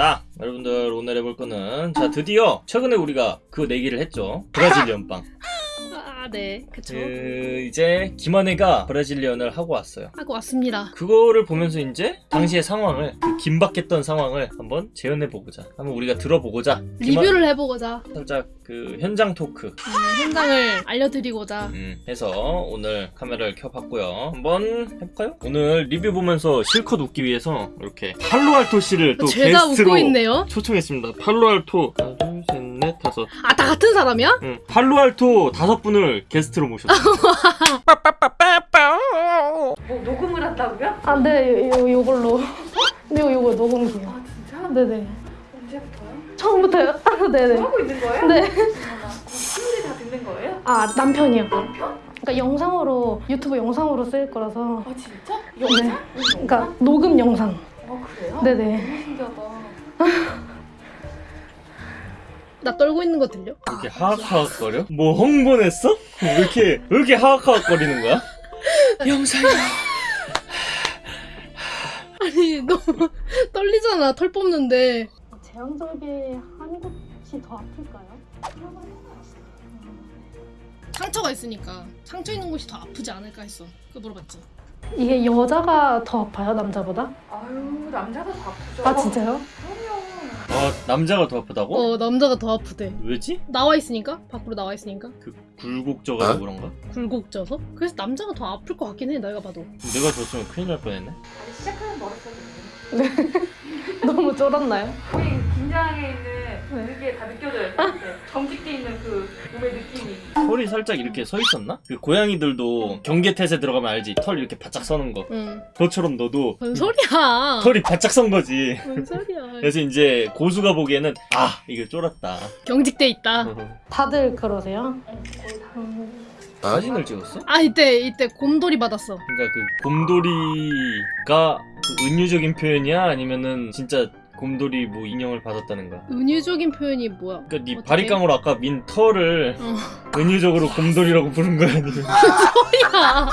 자 여러분들 오늘 해볼 거는 자 드디어 최근에 우리가 그 내기를 했죠. Brazilian 빵 아, 네. 그쵸. 그 이제 김한혜가 Brazilian을 하고 왔어요 하고 왔습니다. 그거를 보면서 이제 당시의 상황을 그 긴박했던 상황을 한번 재현해 보고자 한번 우리가 들어보고자 김한- 리뷰를 해보고자, 살짝 그 현장 토크 음, 현장을 알려드리고자. 음, 해서 오늘 카메라를 켜봤고요. 한번 해볼까요? 오늘 리뷰 보면서 실컷 웃기 위해서 이렇게 팔로알토 씨를 또 게스트로 웃고 있네요. 초청했습니다. 팔로알토 하나, 둘, 셋, 넷, 다섯. 아, 다 같은 사람이야? 응, 팔로알토 다섯 분을 게스트로 모셨어요. 뭐 녹음을 한다고요? 아, 네, 요, 요 걸로. 네, 요거 녹음기요. 아 진짜? 네네. 언제부터요? 처음부터요? 아, 네네. 하고 있는 거예요? 네. 친구들이 다 듣는 거예요? 아, 남편이요. 남편? 그러니까 영상으로, 유튜브 영상으로 쓸 거라서. 아 진짜? 네. 영상? 그러니까 녹음 영상. 아 그래요? 네네. 너무 신기하다 나 떨고 있는 거 들려? 왜 이렇게 하악하악거려? 뭐 홍보냈어? 왜 이렇게 왜 이렇게 하악하악거리는 거야? 영상이야. 아니, 너무 떨리잖아. 털 뽑는데. 제왕절개 한 곳이 더 아플까요? 상처가 있으니까 상처 있는 곳이 더 아프지 않을까 했어. 그거 물어봤지. 이게 여자가 더 아파요, 남자보다? 아유 남자가 다 아프죠 아, 진짜요? 아 남자가 더 아프다고? 어, 남자가 더 아프대. 왜지? 나와 있으니까? 밖으로 나와 있으니까? 그 굴곡져가지고 그런가? 굴곡져서? 그래서 남자가 더 아플 것 같긴 해, 내가 봐도. 내가 졌으면 큰일 날 뻔했네. 시작하는 머릿속에 너무 쫄았나요? 거의 긴장해 있는 네. 그게 다 느껴져요 정직돼 있는 그 몸의 느낌이 털이 살짝 이렇게 서 있었나? 그 고양이들도 경계태세 들어가면 알지? 털 이렇게 바짝 서는 거. 응. 너처럼 너도 뭔 소리야? 털이 바짝 선 거지. 뭔 소리야? 그래서 이제 고수가 보기에는 아 이거 쫄았다. 경직돼 있다. 다들 그러세요? 사진을 찍었어? 아 이때 이때 곰돌이 받았어. 그러니까 그 곰돌이가 그 은유적인 표현이야? 아니면은 진짜 곰돌이 뭐 인형을 받았다는 거야? 은유적인 표현이 뭐야? 그러니까 네? 바리깡으로 아까 민 털을 어. 은유적으로 곰돌이라고 부른 거야 아니면 야,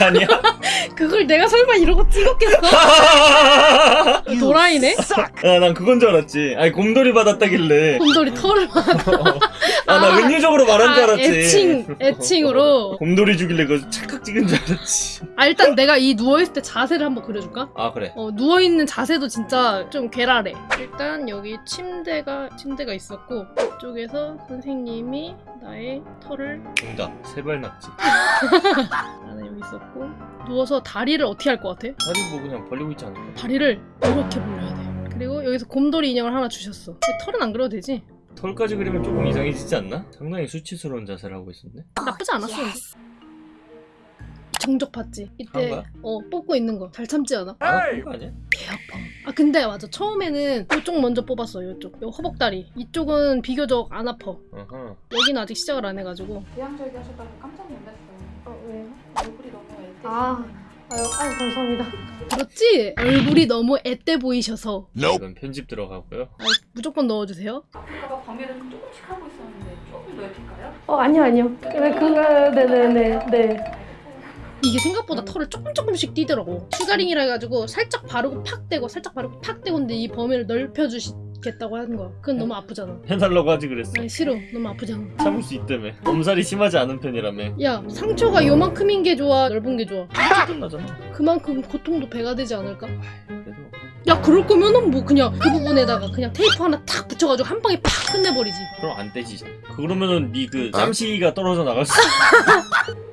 아니야? 그걸 내가 설마 이러고 찍었겠어? 도라이네? 아난 그건 줄 알았지. 아니 곰돌이 받았다길래 곰돌이 털을 받아. 아나 은유적으로 말한 줄 아, 알았지. 애칭 애칭으로. 곰돌이 주길래 그거 착각 찍은 줄 알았지. 아 일단 내가 이 누워 있을 때 자세를 한번 그려줄까? 아 그래. 어 누워 있는 자세도 진짜 좀 괴랄해. 일단 여기 침대가 침대가 있었고 이쪽에서 선생님이 나의 털을 정답. 세발 낙지. 나는 여기 있었고 누워서 다리를 어떻게 할 것 같아? 다리 뭐 그냥 벌리고 있지 않을까? 다리를 이렇게 벌려야 돼. 그리고 여기서 곰돌이 인형을 하나 주셨어. 근데 털은 안 그려도 되지? 털까지 그리면 조금 이상해지지 않나? 상당히 수치스러운 자세를 하고 있었네. 나쁘지 않았어. 근데. 정적 봤지? 한 이때 거야? 어 뽑고 있는 거 잘 참지 않아? 안 아픈 거 아니야? 개 아파. 아 근데 맞아 처음에는 이쪽 먼저 뽑았어 이쪽 요 허벅다리 이쪽은 비교적 안 아파. 어허. 여기는 아직 시작을 안 해가지고. 대양절개 하셨다고 깜짝 놀랐어요 어 왜요? 얼굴이 너무 애때 아. 아유, 아유 감사합니다. 그렇지? 얼굴이 너무 앳돼 보이셔서 이건 편집 들어가고요. 아, 무조건 넣어주세요. 아까 좀 조금씩 하고 있었는데 조금 넓힐까요? 어 아니요 아니요. 그래 그거 네네네 네. 이게 생각보다 털을 조금 조금씩 떼더라고. sugaring이라 해가지고 살짝 바르고 팍 떼고 살짝 바르고 팍 떼고 근데 이 범위를 넓혀주시겠다고 하는 거야. 그건 너무 아프잖아. 해달라고 하지 그랬어. 아니 싫어. 너무 아프잖아. 참을 수 있다며. 엄살이 심하지 않은 편이라며. 야 상처가 요만큼인 게 좋아 넓은 게 좋아. 끝나잖아. 그만큼 고통도 배가 되지 않을까? 야 그럴 거면은 뭐 그냥 그 부분에다가 그냥 테이프 하나 탁 붙여가지고 한 방에 팍 끝내버리지. 그럼 안 떼지잖아. 그러면은 네 그 짬시기가 떨어져 나갈 수.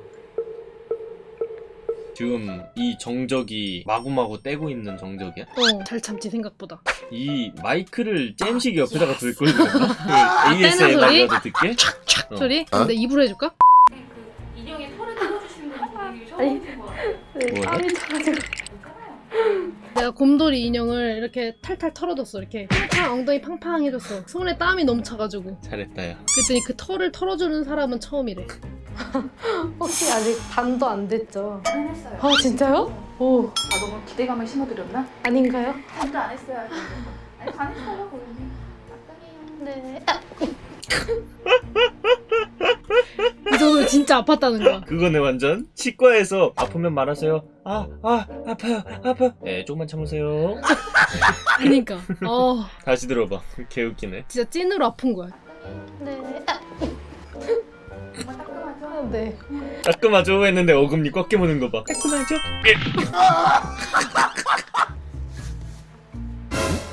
지금 이 정적이 마구마구 떼고 있는 정적이야? 어 잘 참지 생각보다. 이 마이크를 잼식이 옆에다가 둘걸 그랬나? 그 떼는 소리? ASMR이라도 듣게? 촥촥 어. 소리? 근데 입으로 해줄까? 그 인형의 털을 뜯어주시는 분이 처음. 보신? 땀이 차가지고. 괜찮아요 내가 곰돌이 인형을 이렇게 탈탈 털어줬어 이렇게 팡팡 엉덩이 팡팡 해줬어 손에 땀이 너무 차가지고 잘했다 야. 그랬더니 그 털을 털어주는 사람은 처음이래 혹시 아직 반도 안 됐죠? 안 했어요 아 진짜요? 오 아 너무 기대감을 심어드렸나? 아닌가요? 진짜 안 했어요 아니 안 했어요 고객님 네 이 정도면 진짜 진짜 아팠다는 거야. 그거네 완전 치과에서 아프면 말하세요 아 아 아파요 아파 네 조금만 참으세요 그니까. 어, 다시 들어봐 개웃기네 진짜 찐으로 아픈 거야. 네. 따끔하죠? 네. 따끔하죠 했는데 어금니 꽉 깨무는 거봐 따끔하죠?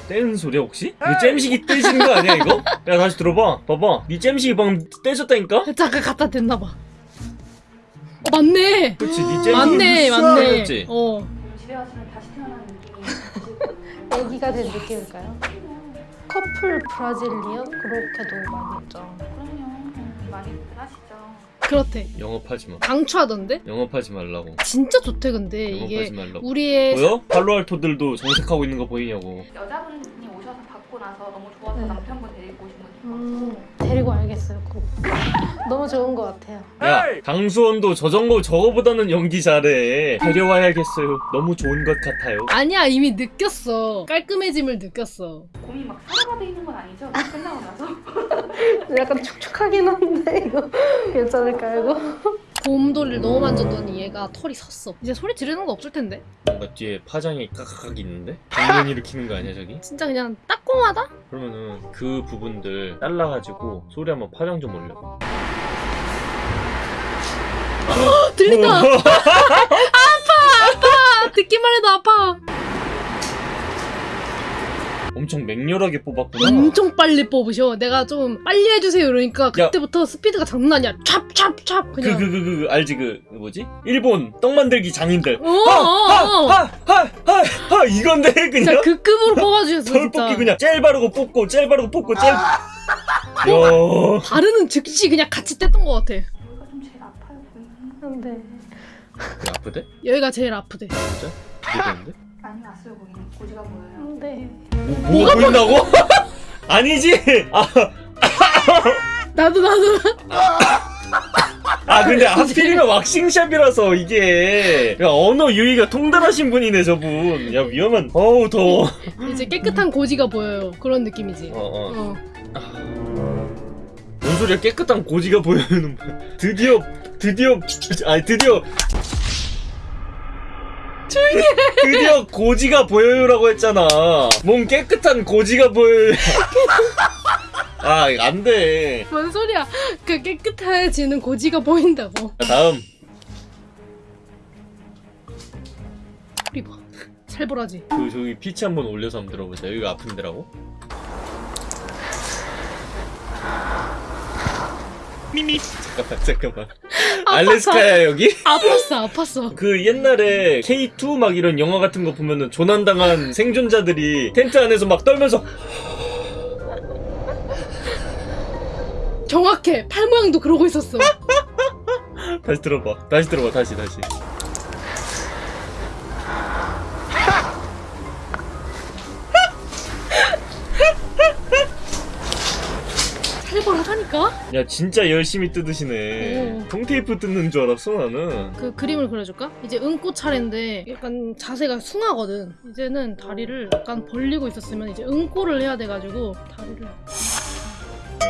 떼는 소리야 혹시? 이거 잼식이 떼지는 거 아니야 이거? 야 다시 들어봐 봐봐 니 잼식이 방금 떼졌다니까? 잠깐 갖다 댔나 봐. 어, 맞네. 그렇지 니 잼식이 맞네, 맞네. 떼졌지? 어. 집에 가시면 다시 태어난 느낌이 애기가 된 느낌일까요? 커플 브라질리언 그렇게도 많이 있죠. 그럼요 많이들 하시죠 그렇대. 영업하지 마 강추하던데? 영업하지 말라고 진짜 좋대 근데 영업하지 이게 말라고 우리의 보여? 팔로알토들도 정색하고 있는 거 보이냐고 여자분이 오셔서 받고 나서 너무 좋아서 네. 남편분 데리고 오신 분이 음, 데리고 알겠어요. 그거. 너무 좋은 것 같아요. 야 강수원도 저 정도 저거보다는 연기 잘해 데려와야겠어요 너무 좋은 것 같아요 아니야 이미 느꼈어. 깔끔해짐을 느꼈어. 곰이 막 사라가 돼 있는 건 아니죠? 끝나고 나서 약간 촉촉하긴 한데 이거 괜찮을까 이거? 곰돌이를 너무 만졌더니 얘가 털이 섰어. 이제 소리 지르는 거 없을 텐데. 뭔가 뒤에 파장이 까깍 있는데? 장면 일으키는 거 아니야 저기? 진짜 그냥 따끔하다? 그러면은 그 부분들 잘라가지고 소리 한번 파장 좀 올려 어, 들린다. 아파 아파. 듣기만 해도 아파. 엄청 맹렬하게 뽑았구나 엄청 빨리 뽑으셔. 내가 좀 빨리 해주세요. 그러니까 그때부터 스피드가 장난 아니야. 찹찹찹 그 그냥. 그그 그 알지 그 뭐지? 일본 떡 만들기 장인들 어, 어, 어. 하하하하 하 이건데 진짜 그냥 그 급으로 뽑아주셨어 털 진짜. 뽑기 그냥 젤 바르고 뽑고 젤 바르고 뽑고 젤야 바르는 즉시 그냥 같이 뗐던 것 같아. 여기가 좀 제일 아파요 고객님 네. 그 아프대? 여기가 제일 아프대. 진짜? 기대되는데? 많이 왔어요 고객님 고지가 보여요 네. 뭐, 뭐가 보인다고? 아니지! 아, 나도 나도. 아 근데 하필이면 왁싱샵이라서 이게 야, 언어 유희가 통달하신 분이네 저분 야 위험한 어우 더워 이제 깨끗한 고지가 보여요. 그런 느낌이지. 어 어 어. 뭔 소리야 깨끗한 고지가 뭐야 드디어 드디어 아니 드디어 조용히 드디어 고지가 보여요라고 했잖아. 뭔 깨끗한 고지가 보여요. 아 안 돼. 뭔 소리야? 그 깨끗해지는 고지가 보인다고. 다음. 소리 봐. 살벌하지. 그 저기 피치 한번 올려서 한번 들어보자. 여기가 아픈 데라고? 미미. 잠깐만 잠깐만 알래스카야 여기? 아팠어, 아팠어. 그 옛날에 K2 막 이런 영화 같은 거 보면은 조난당한 생존자들이 텐트 안에서 막 떨면서 정확해. 팔 모양도 그러고 있었어. 다시 들어봐 다시 들어봐 다시 다시 살벌하다니까? 야 진짜 열심히 뜯으시네 오. 통테이프 뜯는 줄 알았어 나는 그 그림을 그려줄까? 이제 응꼬 차례인데 약간 자세가 숭하거든. 이제는 다리를 약간 벌리고 있었으면 이제 응꼬를 해야 돼가지고 다리를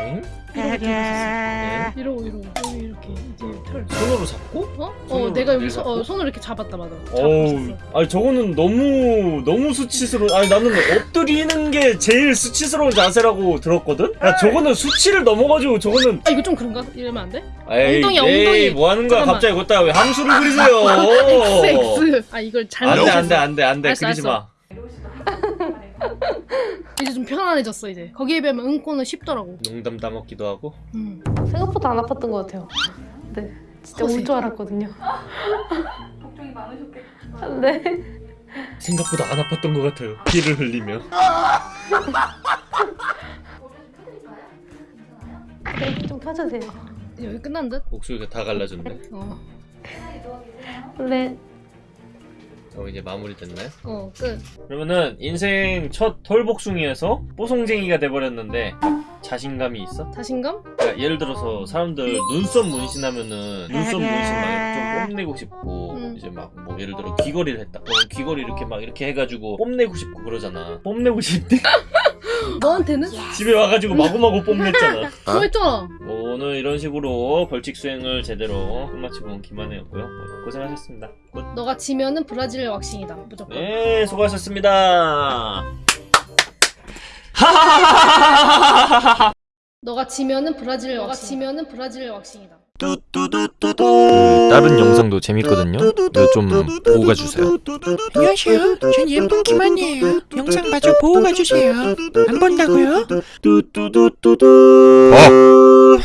응? 이렇게 네. 이러고 이러고 여기 이렇게 이제 털. 손으로 잡고? 어? 손으로 어 내가 여기 서, 어, 손으로 이렇게 잡았다 맞아. 어우, 잡았었어. 아니 저거는 너무 너무 수치스러워. 아니 나는 엎드리는 게 제일 수치스러운 자세라고 들었거든. 야 저거는 수치를 넘어가지고 저거는 아 이거 좀 그런가? 이러면 안 돼? 에이, 엉덩이야, 에이, 엉덩이. 뭐 하는 거야? 잠깐만. 갑자기 그따 왜 함수를 그리세요? X X. 아 이걸 잘못. 안돼 안돼 안돼 안돼 알았어, 그리지 마. 이제 좀 편안해졌어 이제. 거기에 비하면 응꼬는 쉽더라고. 농담 따먹기도 하고. 음. 생각보다 안 아팠던 것 같아요. 네, 진짜. 울줄 알았거든요. 걱정이 많으셨겠다 네. 생각보다 안 아팠던 것 같아요. 피를 흘리며. 네, 좀 펴주세요. 여기 끝난 듯? 목소리가 다 갈라졌네. 어. 네, 어 이제 마무리 됐나요? 어 끝. 그러면은 인생 첫 털복숭이에서 뽀송쟁이가 돼버렸는데 자신감이 있어? 자신감? 그러니까 예를 들어서 사람들 눈썹 문신하면은 눈썹 문신 막좀 뽐내고 싶고 음. 이제 막 뭐 예를 들어 귀걸이를 했다. 그럼 귀걸이 이렇게 막 이렇게 해가지고 뽐내고 싶고 그러잖아. 뽐내고 싶대? 너한테는? 집에 와가지고 마구마구 뽐냈잖아. 뭐 했잖아. 오 오늘 이런 식으로 벌칙 수행을 제대로 끝마치고 온 김한혜였고요. 뭐, 고생하셨습니다. Good. 너가 지면은 브라질 왁싱이다 무조건. 네, 수고하셨습니다. 하하하하하하하하. 너가 지면은 브라질 너가 지면은 브라질 왁싱이다. 그 다른 영상도 재밌거든요. 좀 보고 가주세요. 안녕하세요. 전 예쁜 김한이에요. 영상 마저 보고 가주세요. 안 본다고요? 어.